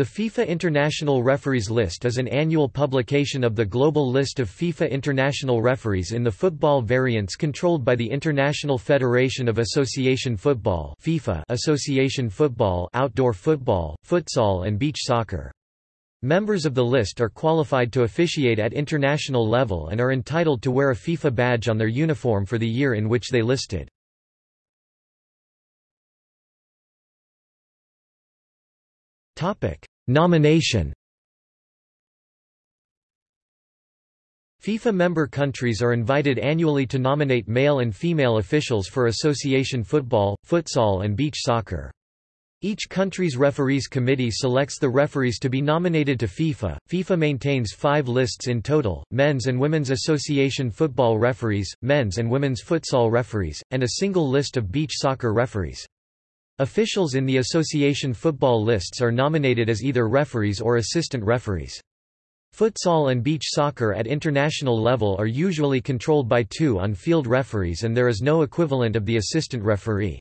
The FIFA International Referees List is an annual publication of the global list of FIFA international referees in the football variants controlled by the International Federation of Association Football FIFA Association Football Outdoor Football, Futsal and Beach Soccer. Members of the list are qualified to officiate at international level and are entitled to wear a FIFA badge on their uniform for the year in which they listed. Nomination FIFA member countries are invited annually to nominate male and female officials for association football, futsal and beach soccer. Each country's referees committee selects the referees to be nominated to FIFA. FIFA maintains five lists in total, men's and women's association football referees, men's and women's futsal referees, and a single list of beach soccer referees. Officials in the association football lists are nominated as either referees or assistant referees. Futsal and beach soccer at international level are usually controlled by two on-field referees and there is no equivalent of the assistant referee.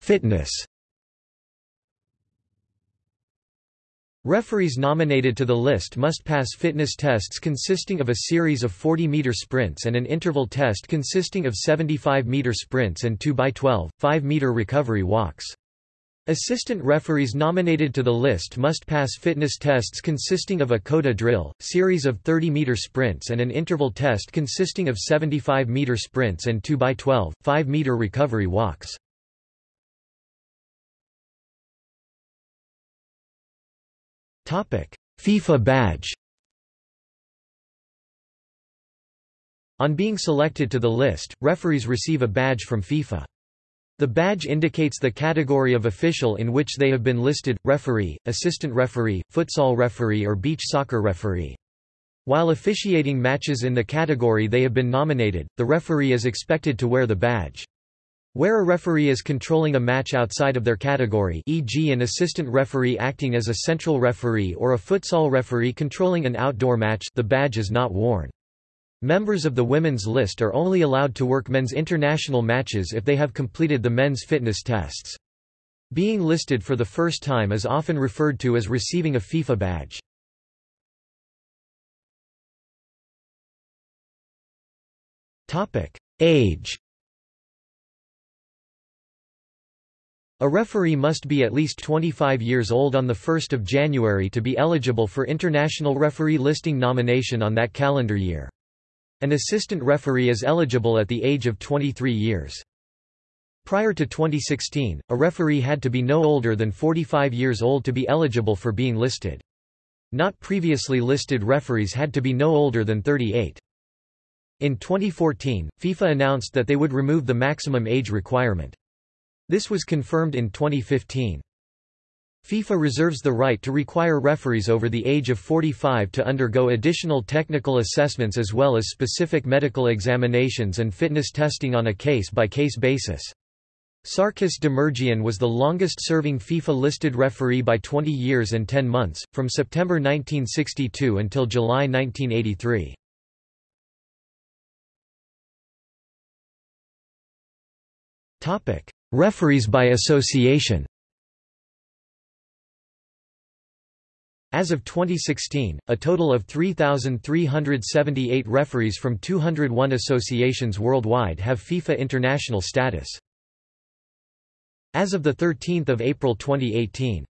Fitness Referees nominated to the list must pass fitness tests consisting of a series of 40-meter sprints and an interval test consisting of 75-meter sprints and 2x12, 5-meter recovery walks. Assistant referees nominated to the list must pass fitness tests consisting of a CODA drill, series of 30-meter sprints and an interval test consisting of 75-meter sprints and 2x12, 5-meter recovery walks. FIFA badge On being selected to the list, referees receive a badge from FIFA. The badge indicates the category of official in which they have been listed, referee, assistant referee, futsal referee or beach soccer referee. While officiating matches in the category they have been nominated, the referee is expected to wear the badge. Where a referee is controlling a match outside of their category e.g. an assistant referee acting as a central referee or a futsal referee controlling an outdoor match the badge is not worn. Members of the women's list are only allowed to work men's international matches if they have completed the men's fitness tests. Being listed for the first time is often referred to as receiving a FIFA badge. Age A referee must be at least 25 years old on 1 January to be eligible for international referee listing nomination on that calendar year. An assistant referee is eligible at the age of 23 years. Prior to 2016, a referee had to be no older than 45 years old to be eligible for being listed. Not previously listed referees had to be no older than 38. In 2014, FIFA announced that they would remove the maximum age requirement. This was confirmed in 2015. FIFA reserves the right to require referees over the age of 45 to undergo additional technical assessments as well as specific medical examinations and fitness testing on a case-by-case -case basis. Sarkis Demirjian was the longest-serving FIFA-listed referee by 20 years and 10 months, from September 1962 until July 1983. Referees by association As of 2016, a total of 3,378 referees from 201 associations worldwide have FIFA international status. As of 13 April 2018,